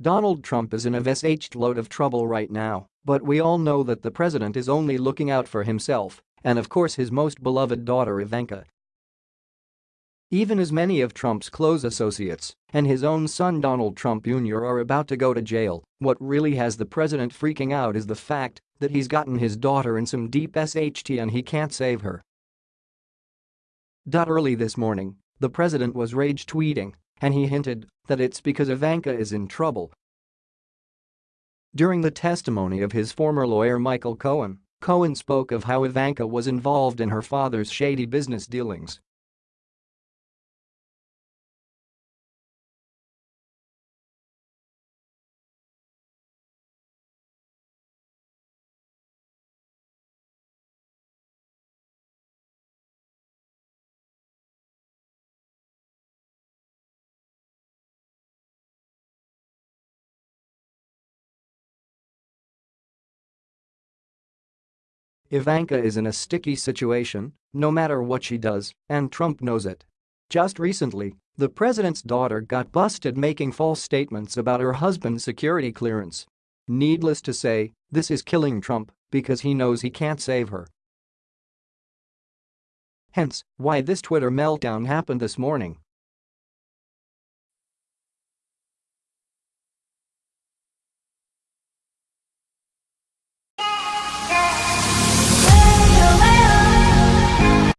Donald Trump is in a vsh load of trouble right now, but we all know that the president is only looking out for himself and of course his most beloved daughter Ivanka. Even as many of Trump's close associates and his own son Donald Trump Jr. are about to go to jail, what really has the president freaking out is the fact that he's gotten his daughter in some deep SHT and he can't save her. Early this morning, the president was rage tweeting and he hinted that it's because Ivanka is in trouble. During the testimony of his former lawyer Michael Cohen, Cohen spoke of how Ivanka was involved in her father's shady business dealings. Ivanka is in a sticky situation, no matter what she does, and Trump knows it. Just recently, the president's daughter got busted making false statements about her husband's security clearance. Needless to say, this is killing Trump because he knows he can't save her. Hence, why this Twitter meltdown happened this morning